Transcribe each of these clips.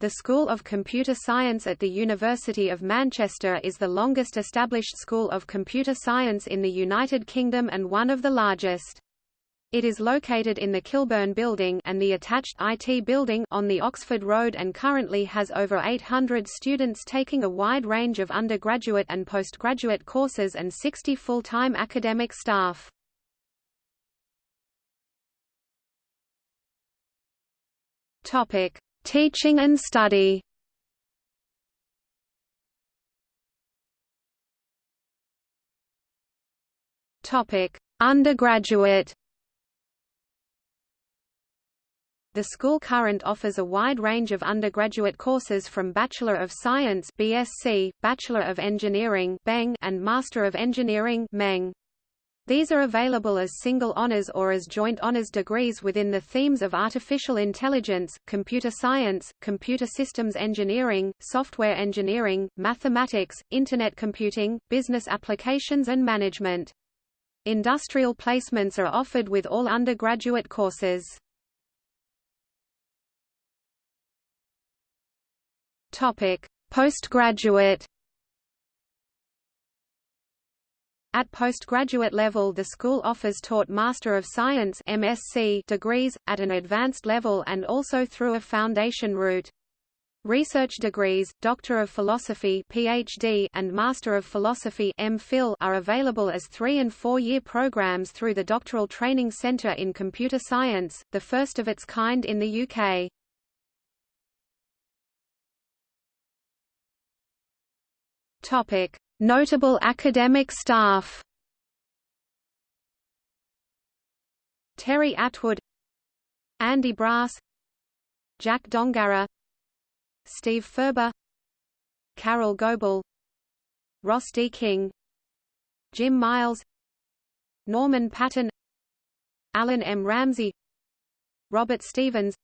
The School of Computer Science at the University of Manchester is the longest established school of computer science in the United Kingdom and one of the largest. It is located in the Kilburn Building and the attached IT Building on the Oxford Road and currently has over 800 students taking a wide range of undergraduate and postgraduate courses and 60 full-time academic staff. Topic: Teaching and study Undergraduate. The school current offers a wide range of undergraduate courses from Bachelor of Science (BSc), Bachelor of Engineering and Master of Engineering (MEng). These are available as single honors or as joint honors degrees within the themes of artificial intelligence, computer science, computer systems engineering, software engineering, mathematics, Internet computing, business applications and management. Industrial placements are offered with all undergraduate courses. Postgraduate At postgraduate level the school offers taught Master of Science MSc degrees, at an advanced level and also through a foundation route. Research degrees, Doctor of Philosophy PhD and Master of Philosophy MPhil are available as three- and four-year programs through the Doctoral Training Centre in Computer Science, the first of its kind in the UK. Topic: Notable academic staff. Terri Attwood. Andy Brass. Jack Dongarra Steve Furber. Carole Goble. Ross D. King. Jim Miles. Norman Paton. Allan M. Ramsay. Robert Stevens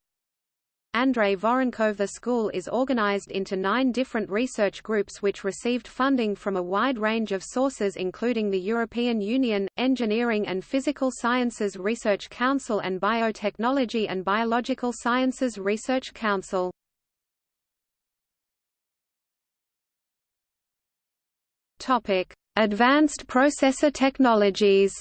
Andrei Voronkov The school is organized into nine different research groups which received funding from a wide range of sources including the European Union, Engineering and Physical Sciences Research Council and Biotechnology and Biological Sciences Research Council. Advanced processor technologies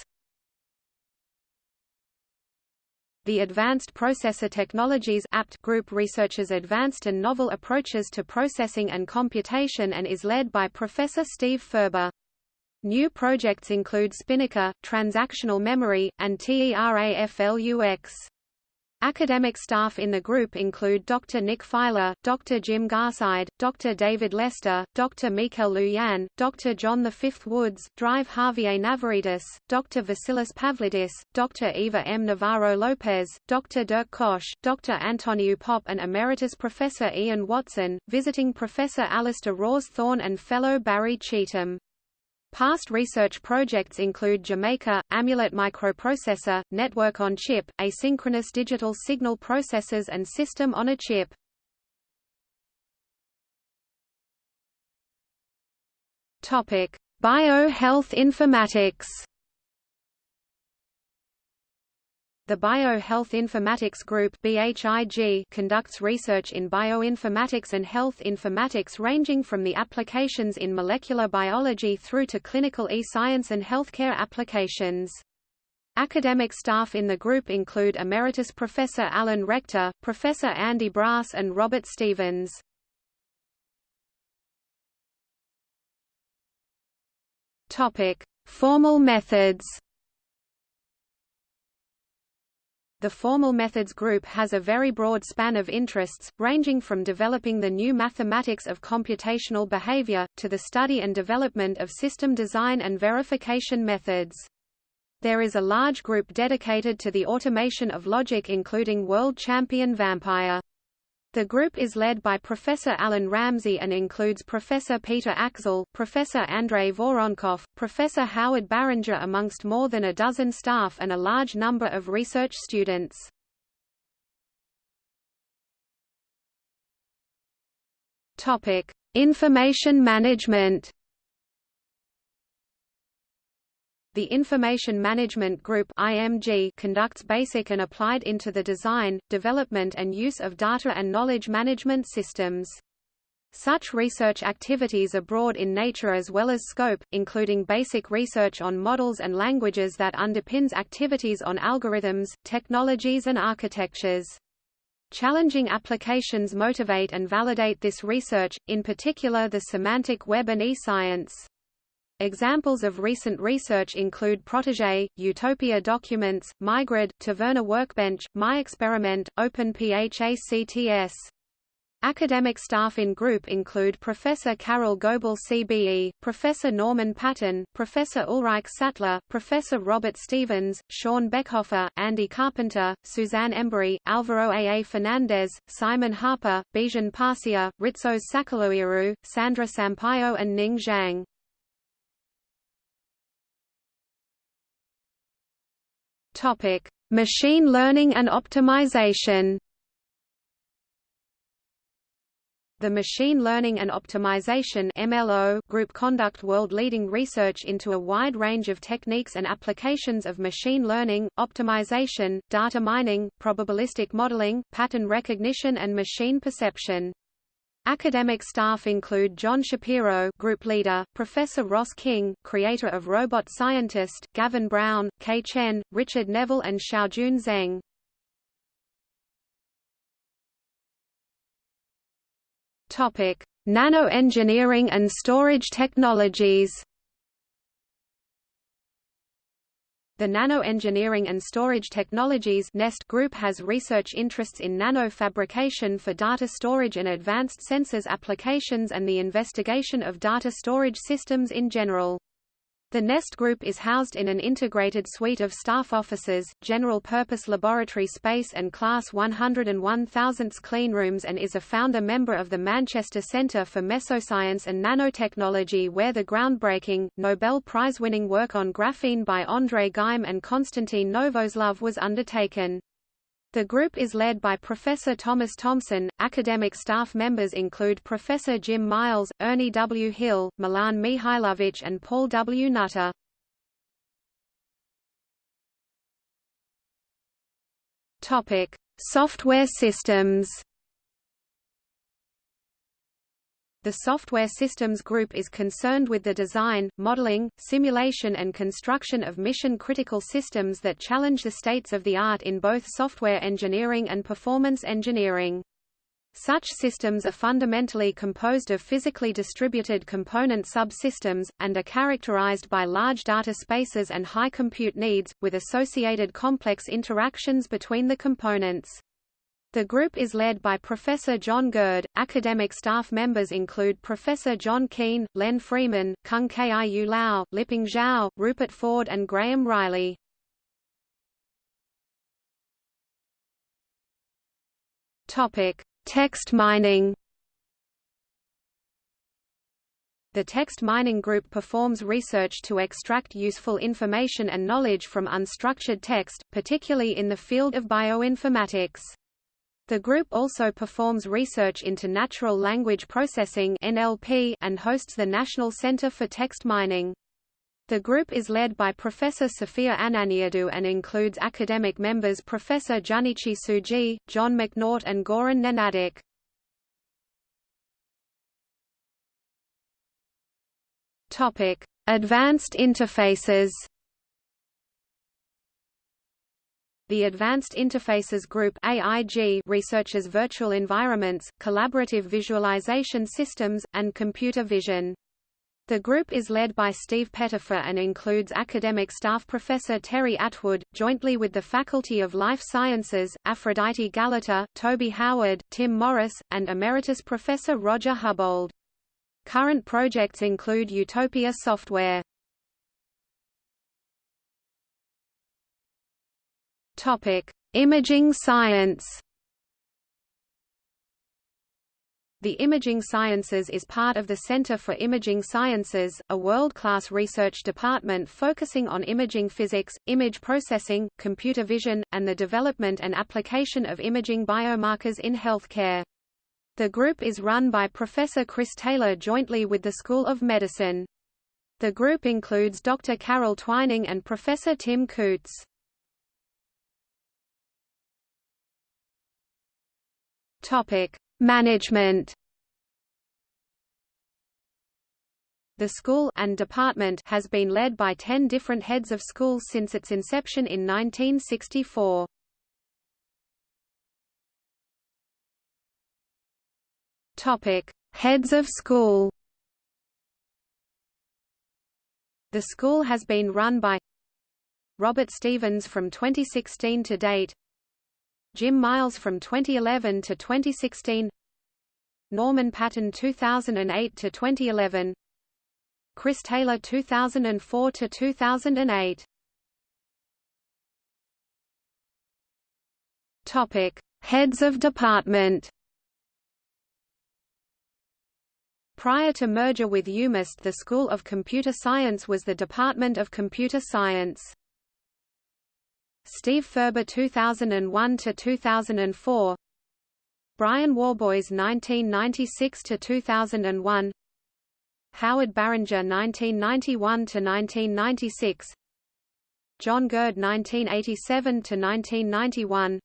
The Advanced Processor Technologies APT group researches advanced and novel approaches to processing and computation and is led by Professor Steve Furber. New projects include SpiNNaker, transactional memory, and TERAFLUX. Academic staff in the group include Dr. Nick Filer, Dr. Jim Garside, Dr. David Lester, Dr. Mikel Lujan, Dr. John V. Woods, Drive Javier Navaridas, Dr. Vasilis Pavlidis, Dr. Eva M. Navarro Lopez, Dr. Dirk Koch, Dr. Antoniu Pop and Emeritus Professor Ian Watson, visiting Professor Alasdair Rawsthorne and Fellow Barry Cheetham. Past research projects include Jamaica, Amulet Microprocessor, Network on Chip, Asynchronous Digital Signal Processors and System on a Chip. Bio-health informatics The Bio-Health Informatics Group BHIG conducts research in bioinformatics and health informatics ranging from the applications in molecular biology through to clinical e-science and healthcare applications. Academic staff in the group include Emeritus Professor Alan Rector, Professor Andy Brass and Robert Stevens. Formal methods The Formal Methods Group has a very broad span of interests, ranging from developing the new mathematics of computational behavior, to the study and development of system design and verification methods. There is a large group dedicated to the automation of logic including world champion Vampire. The group is led by Professor Allan Ramsay and includes Professor Peter Aczel, Professor Andrei Voronkov, Professor Howard Barringer amongst more than a dozen staff and a large number of research students. Information management The Information Management Group IMG conducts basic and applied into the design, development and use of data and knowledge management systems. Such research activities are broad in nature as well as scope, including basic research on models and languages that underpins activities on algorithms, technologies and architectures. Challenging applications motivate and validate this research, in particular the semantic web and e-science. Examples of recent research include Protege, Utopia Documents, myGrid, Taverna Workbench, MyExperiment, OpenPHACTS. Academic staff in group include Professor Carole Goble CBE, Professor Norman Paton, Professor Ulrich Sattler, Professor Robert Stevens, Sean Bechhofer, Andy Carpenter, Suzanne Embury, Alvaro A. Fernandes, Simon Harper, Bijan Parsia, Rizos Sakellariou, Sandra Sampaio and Ning Zhang. Topic: Machine learning and optimization. The Machine Learning and Optimization MLO group conduct world-leading research into a wide range of techniques and applications of machine learning, optimization, data mining, probabilistic modeling, pattern recognition and machine perception. Academic staff include Jon Shapiro group leader, Professor Ross King, creator of Robot Scientist, Gavin Brown, Ke Chen, Richard Neville and Xiaojun Zeng. Topic: Nanoengineering and storage technologies. The Nanoengineering and Storage Technologies NEST group has research interests in nanofabrication for data storage and advanced sensors applications and the investigation of data storage systems in general. The NEST Group is housed in an integrated suite of staff offices, general-purpose laboratory space and Class 101,000 cleanrooms and is a founder member of the Manchester Centre for Mesoscience and Nanotechnology where the groundbreaking, Nobel Prize-winning work on graphene by André Geim and Konstantin Novoselov was undertaken. The group is led by Professor Thomas Thomson. Academic staff members include Professor Jim Miles, Ernie W. Hill, Milan Mihajlovic, and Paul W. Nutter. Topic: Software systems. The Software Systems Group is concerned with the design, modeling, simulation and construction of mission-critical systems that challenge the states of the art in both software engineering and performance engineering. Such systems are fundamentally composed of physically distributed component subsystems, and are characterized by large data spaces and high compute needs, with associated complex interactions between the components. The group is led by Professor John Gurd. Academic staff members include Professor John Keane, Len Freeman, Kung Kiu Lau, Liping Zhao, Rupert Ford and Graham Riley. Topic: Text mining. The text mining group performs research to extract useful information and knowledge from unstructured text, particularly in the field of bioinformatics. The group also performs research into natural language processing (NLP) and hosts the National Center for Text Mining. The group is led by Professor Sophia Ananiadou and includes academic members Professor Jun'ichi Tsujii, John McNaught and Goran Nenadic. Topic: Advanced interfaces. The Advanced Interfaces Group AIG researches virtual environments, collaborative visualization systems, and computer vision. The group is led by Steve Pettifer and includes academic staff Professor Terri Attwood, jointly with the Faculty of Life Sciences, Aphrodite Galata, Toby Howard, Tim Morris, and Emeritus Professor Roger Hubbold. Current projects include Utopia Software. Topic: Imaging science. The Imaging Sciences is part of the Center for Imaging Sciences, a world-class research department focusing on imaging physics, image processing, computer vision, and the development and application of imaging biomarkers in healthcare. The group is run by Professor Chris Taylor jointly with the School of Medicine. The group includes Dr. Carole Twining and Professor Tim Cootes. Topic: Management. The school and department has been led by 10 different heads of schools since its inception in 1964. Topic: Heads of school. The school has been run by Robert Stevens from 2016 to date, Jim Miles from 2011 to 2016, Norman Paton 2008 to 2011, Chris Taylor 2004 to 2008. Topic: Heads of department. Prior to merger with UMIST the School of Computer Science was the Department of Computer Science. Steve Furber 2001 to 2004 Brian Warboys 1996 to 2001 Howard Barringer 1991 to 1996 John Gurd 1987 to 1991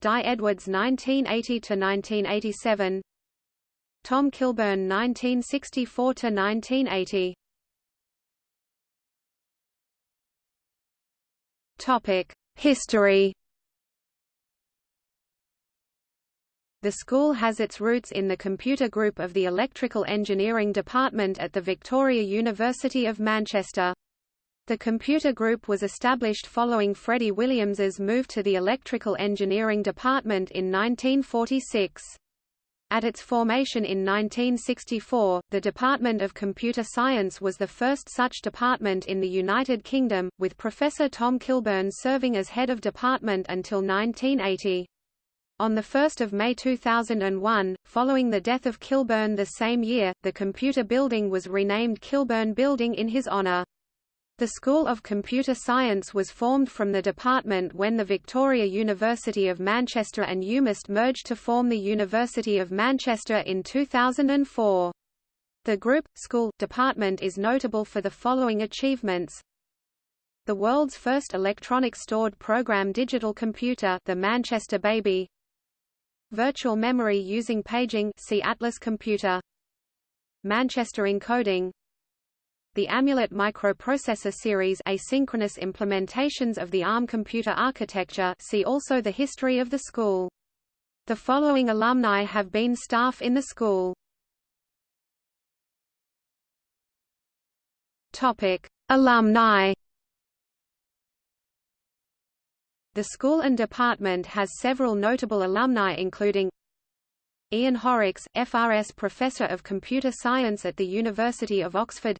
Dai Edwards 1980 to 1987 Tom Kilburn 1964 to 1980 History The school has its roots in the computer group of the Electrical Engineering Department at the Victoria University of Manchester. The computer group was established following Freddie Williams's move to the Electrical Engineering Department in 1946. At its formation in 1964, the Department of Computer Science was the first such department in the United Kingdom, with Professor Tom Kilburn serving as head of department until 1980. On 1 May 2001, following the death of Kilburn the same year, the computer building was renamed Kilburn Building in his honour. The School of Computer Science was formed from the department when the Victoria University of Manchester and UMIST merged to form the University of Manchester in 2004. The group, school, department is notable for the following achievements. The world's first electronic stored program digital computer the Manchester Baby Virtual memory using paging see Atlas computer Manchester encoding the Amulet microprocessor series asynchronous implementations of the ARM computer architecture see also the history of the school. The following alumni have been staff in the school. Topic: Alumni The school and department has several notable alumni including Ian Horrocks, FRS Professor of Computer Science at the University of Oxford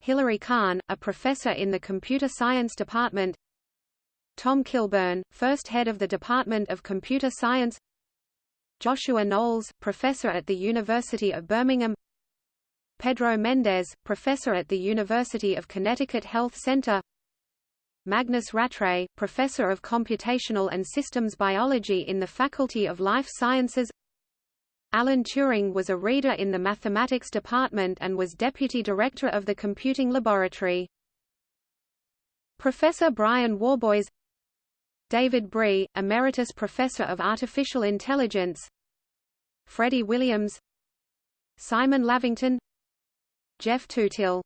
Hilary Kahn, a professor in the Computer Science Department. Tom Kilburn, first head of the Department of Computer Science. Joshua Knowles, professor at the University of Birmingham. Pedro Mendes, professor at the University of Connecticut Health Center. Magnus Rattray, professor of computational and systems biology in the Faculty of Life Sciences Alan Turing was a reader in the mathematics department and was deputy director of the computing laboratory. Professor Brian Warboys David Bree, Emeritus Professor of Artificial Intelligence Freddie Williams Simon Lavington Geoff Tootill